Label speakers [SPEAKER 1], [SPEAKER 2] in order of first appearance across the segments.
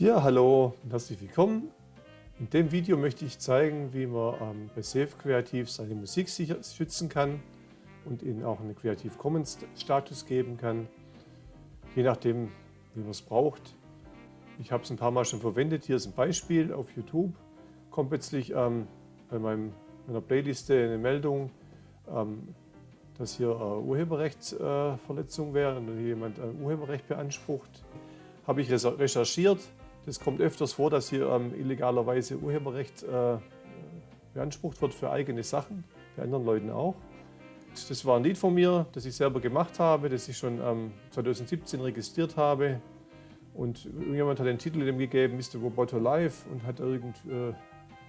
[SPEAKER 1] Ja, hallo und herzlich willkommen. In dem Video möchte ich zeigen, wie man ähm, bei Safe Creative seine Musik sicher schützen kann und ihnen auch einen Creative Commons Status geben kann, je nachdem, wie man es braucht. Ich habe es ein paar Mal schon verwendet. Hier ist ein Beispiel auf YouTube. Kommt plötzlich ähm, bei meinem, meiner Playliste eine Meldung, ähm, dass hier äh, Urheberrechtsverletzung äh, wäre und jemand ein Urheberrecht beansprucht. Habe ich recherchiert, es kommt öfters vor, dass hier ähm, illegalerweise Urheberrecht äh, beansprucht wird für eigene Sachen, bei anderen Leuten auch. Das war ein Lied von mir, das ich selber gemacht habe, das ich schon ähm, 2017 registriert habe. Und irgendjemand hat den Titel dem gegeben, Mr. Roboto Live, und hat irgend, äh,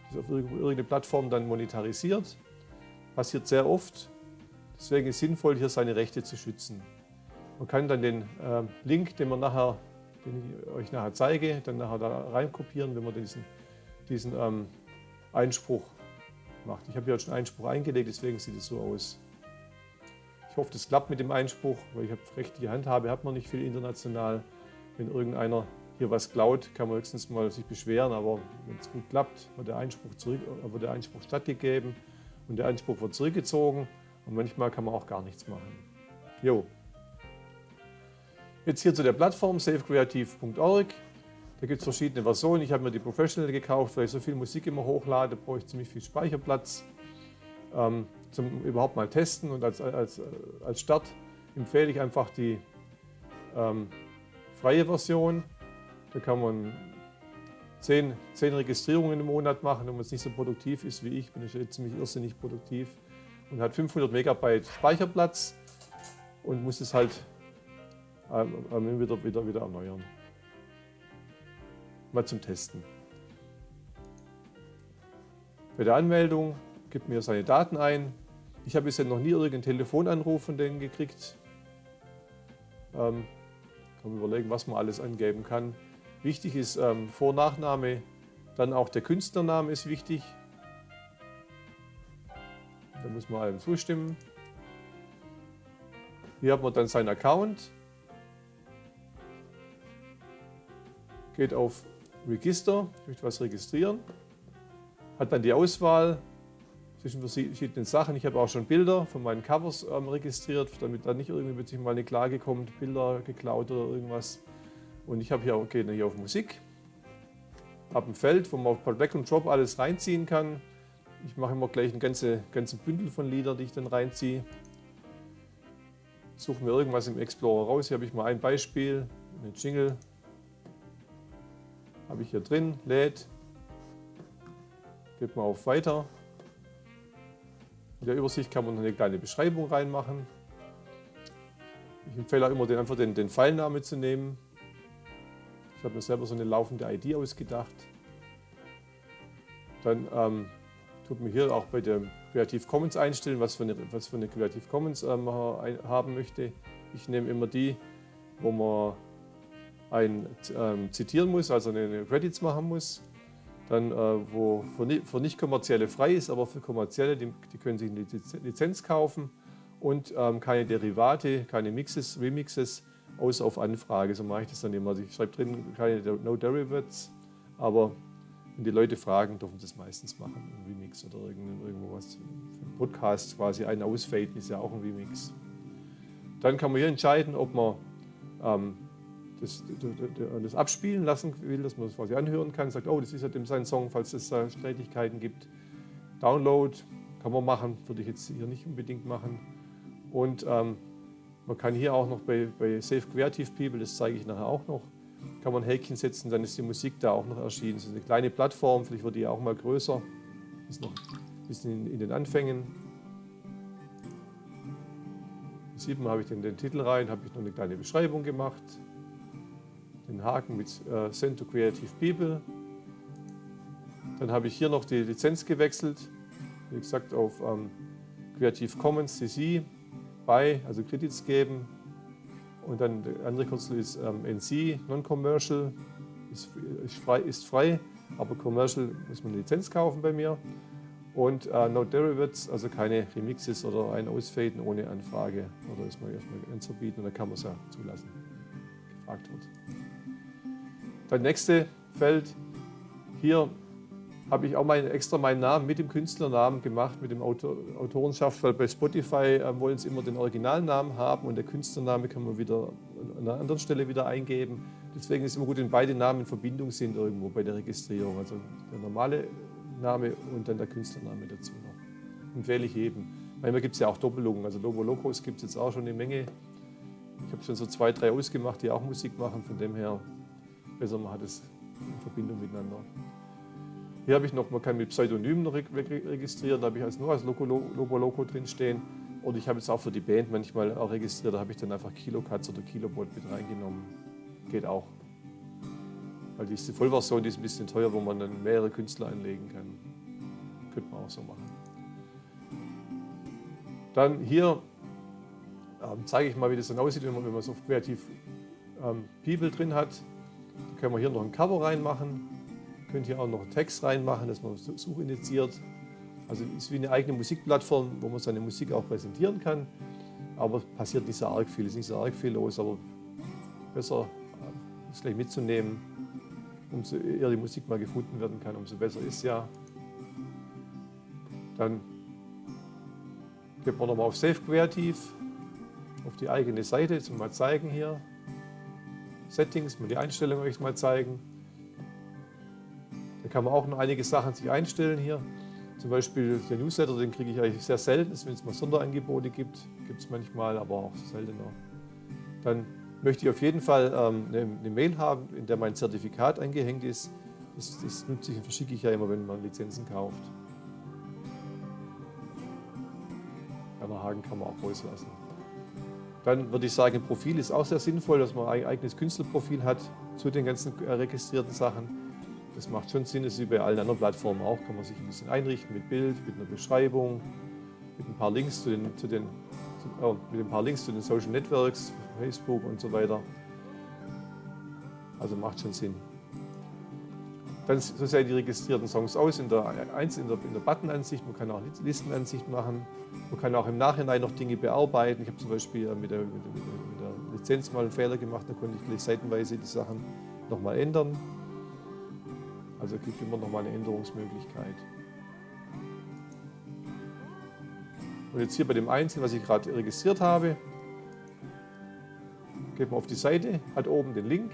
[SPEAKER 1] das auf irgendeine Plattform dann monetarisiert. Passiert sehr oft. Deswegen ist es sinnvoll, hier seine Rechte zu schützen. Man kann dann den äh, Link, den man nachher den ich euch nachher zeige, dann nachher da reinkopieren, wenn man diesen, diesen ähm, Einspruch macht. Ich habe hier schon Einspruch eingelegt, deswegen sieht es so aus. Ich hoffe, das klappt mit dem Einspruch, weil ich habe rechtliche Handhabe, hat man nicht viel international. Wenn irgendeiner hier was klaut, kann man höchstens mal sich beschweren, aber wenn es gut klappt, wird der Einspruch, zurück, äh, wird der Einspruch stattgegeben und der Einspruch wird zurückgezogen und manchmal kann man auch gar nichts machen. Jo, Jetzt hier zu der Plattform safecreative.org. Da gibt es verschiedene Versionen. Ich habe mir die Professional gekauft, weil ich so viel Musik immer hochlade, brauche ich ziemlich viel Speicherplatz. Ähm, zum überhaupt mal testen und als, als, als Start empfehle ich einfach die ähm, freie Version. Da kann man 10, 10 Registrierungen im Monat machen, wenn man es nicht so produktiv ist wie ich, bin ich jetzt ziemlich irrsinnig produktiv und hat 500 Megabyte Speicherplatz und muss es halt ähm, wieder, wieder, wieder erneuern. Mal zum Testen. Bei der Anmeldung gibt mir seine Daten ein. Ich habe bisher noch nie irgendeinen Telefonanruf von denen gekriegt. Ähm, kann überlegen, was man alles angeben kann. Wichtig ist ähm, Vor- Nachname, dann auch der Künstlername ist wichtig. Da muss man allem zustimmen. Hier hat man dann seinen Account. Geht auf Register, ich möchte was registrieren, hat dann die Auswahl zwischen verschiedenen Sachen. Ich habe auch schon Bilder von meinen Covers ähm, registriert, damit da nicht irgendwie plötzlich mal eine Klage kommt, Bilder geklaut oder irgendwas. Und ich habe hier, okay, hier auf Musik, habe ein Feld, wo man auf Drag and Drop alles reinziehen kann. Ich mache immer gleich ein ganze, ganze Bündel von Liedern, die ich dann reinziehe. Suche mir irgendwas im Explorer raus. Hier habe ich mal ein Beispiel, eine Jingle, habe ich hier drin, lädt, geht mal auf Weiter. In der Übersicht kann man noch eine kleine Beschreibung reinmachen. Ich empfehle auch immer, den, einfach den, den Pfeilname zu nehmen. Ich habe mir selber so eine laufende ID ausgedacht. Dann ähm, tut man hier auch bei der Creative Commons einstellen, was für eine, was für eine Creative Commons ähm, haben möchte. Ich nehme immer die, wo man ein ähm, zitieren muss, also eine Credits machen muss, dann äh, wo für, für nicht kommerzielle frei ist, aber für kommerzielle, die, die können sich eine Lizenz kaufen und ähm, keine Derivate, keine Mixes, Remixes, außer auf Anfrage. So mache ich das dann immer. Also ich schreibe drin keine No Derivatives, aber wenn die Leute fragen, dürfen sie es meistens machen, ein Remix oder irgendwo was. Für einen Podcast quasi ein Ausfaden ist ja auch ein Remix. Dann kann man hier entscheiden, ob man ähm, das, das, abspielen lassen will, dass man das quasi anhören kann, sagt, oh, das ist ja dem sein Song, falls es da Streitigkeiten gibt. Download kann man machen, würde ich jetzt hier nicht unbedingt machen. Und ähm, man kann hier auch noch bei, bei Safe Creative People, das zeige ich nachher auch noch, kann man ein Häkchen setzen, dann ist die Musik da auch noch erschienen. Das ist eine kleine Plattform, vielleicht wird die auch mal größer. Ist noch ein bisschen in, in den Anfängen. Man, habe ich den, den Titel rein, habe ich noch eine kleine Beschreibung gemacht den Haken mit äh, Send to Creative People. Dann habe ich hier noch die Lizenz gewechselt, wie gesagt auf ähm, Creative Commons CC, BY, also Credits geben. Und dann der andere Kürzel ist ähm, NC, Non-Commercial, ist, ist, frei, ist frei, aber Commercial muss man eine Lizenz kaufen bei mir. Und äh, No Derivatives, also keine Remixes oder ein Ausfaden ohne Anfrage oder ist man erstmal anzubieten und dann kann man es ja zulassen, gefragt wird. Das nächste Feld, hier habe ich auch mein, extra meinen Namen mit dem Künstlernamen gemacht, mit dem Autor, Autorenschaft, weil bei Spotify äh, wollen sie immer den Originalnamen haben und der Künstlername kann man wieder an einer anderen Stelle wieder eingeben. Deswegen ist es immer gut, wenn beide Namen in Verbindung sind irgendwo bei der Registrierung. Also der normale Name und dann der Künstlername dazu noch. Empfehle ich jedem. Manchmal gibt es ja auch Doppelungen. Also Lobo Locos gibt es jetzt auch schon eine Menge. Ich habe schon so zwei, drei ausgemacht, die auch Musik machen. Von dem her besser man hat es in Verbindung miteinander. Hier habe ich noch, man kann mit Pseudonymen registrieren, da habe ich als nur als Loco, Loco drin stehen. Oder ich habe jetzt auch für die Band manchmal auch registriert, da habe ich dann einfach Kilocats oder Kilobot mit reingenommen. Geht auch. Weil diese Vollversion die ist ein bisschen teuer, wo man dann mehrere Künstler anlegen kann. Könnte man auch so machen. Dann hier ähm, zeige ich mal, wie das dann aussieht, wenn man, wenn man so kreativ ähm, People drin hat. Können wir hier noch ein Cover reinmachen. Könnt hier auch noch einen Text reinmachen, dass man Such initiiert. Also ist wie eine eigene Musikplattform, wo man seine Musik auch präsentieren kann. Aber passiert nicht so arg viel, ist nicht so arg viel los, aber besser das gleich mitzunehmen. Umso eher die Musik mal gefunden werden kann, umso besser ist ja. Dann geht man nochmal auf Save Creative, auf die eigene Seite, jetzt mal zeigen hier. Settings, mal die Einstellungen euch mal zeigen. Da kann man auch noch einige Sachen sich einstellen hier. Zum Beispiel der Newsletter, den kriege ich eigentlich sehr selten, wenn es mal Sonderangebote gibt. Gibt es manchmal, aber auch seltener. Dann möchte ich auf jeden Fall ähm, eine, eine, Mail haben, in der mein Zertifikat eingehängt ist. Das, das nutze ich und verschicke ich ja immer, wenn man Lizenzen kauft. Werner Hagen kann man auch rauslassen. Dann würde ich sagen, Profil ist auch sehr sinnvoll, dass man ein eigenes Künstlerprofil hat zu den ganzen äh, registrierten Sachen. Das macht schon Sinn, das ist wie bei allen anderen Plattformen auch, kann man sich ein bisschen einrichten mit Bild, mit einer Beschreibung, mit ein paar Links zu den, zu den zu, äh, mit ein paar Links zu den Social Networks, Facebook und so weiter. Also macht schon Sinn. Dann so sehen die registrierten Songs aus in der, in der, in der Button-Ansicht. Man kann auch Listenansicht machen. Man kann auch im Nachhinein noch Dinge bearbeiten. Ich habe zum Beispiel mit der, mit, mit der, Lizenz mal einen Fehler gemacht. Da konnte ich gleich seitenweise die Sachen nochmal ändern. Also es gibt immer noch mal eine Änderungsmöglichkeit. Und jetzt hier bei dem Einzelnen, was ich gerade registriert habe, geht man auf die Seite, hat oben den Link.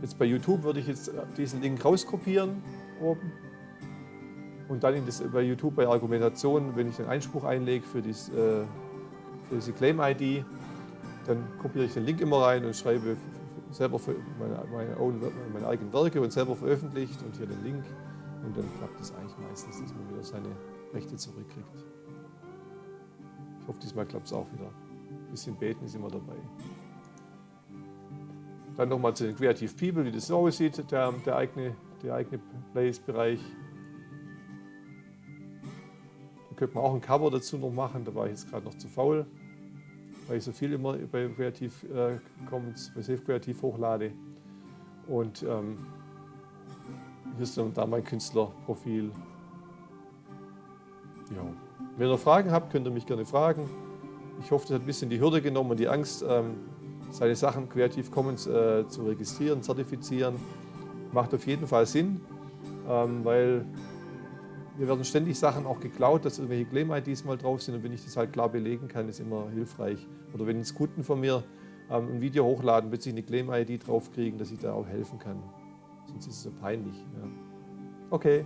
[SPEAKER 1] Jetzt bei YouTube würde ich jetzt diesen Link rauskopieren oben und dann das, bei YouTube bei Argumentation, wenn ich den Einspruch einlege für, dies, äh, für diese Claim-ID, dann kopiere ich den Link immer rein und schreibe selber meine, meine, own, meine, eigenen Werke und selber veröffentlicht und hier den Link und dann klappt es eigentlich meistens, dass man wieder seine Rechte zurückkriegt. Ich hoffe, diesmal klappt es auch wieder. Ein bisschen beten ist immer dabei. Dann nochmal zu den Creative People, wie das so aussieht, der, der eigene, der eigene Place-Bereich. Da könnte man auch ein Cover dazu noch machen, da war ich jetzt gerade noch zu faul, weil ich so viel immer bei Creative äh, Commons, bei Safe Creative hochlade. Und ähm, hier ist dann da mein Künstlerprofil. Ja. Wenn ihr Fragen habt, könnt ihr mich gerne fragen. Ich hoffe, das hat ein bisschen die Hürde genommen und die Angst, ähm, seine Sachen Creative Commons äh, zu registrieren, zertifizieren, macht auf jeden Fall Sinn, ähm, weil wir werden ständig Sachen auch geklaut, dass irgendwelche Claim-IDs mal drauf sind und wenn ich das halt klar belegen kann, ist immer hilfreich. Oder wenn jetzt Kunden von mir ähm, ein Video hochladen, plötzlich eine Claim-ID draufkriegen, dass ich da auch helfen kann. Sonst ist es so peinlich. Ja. Okay.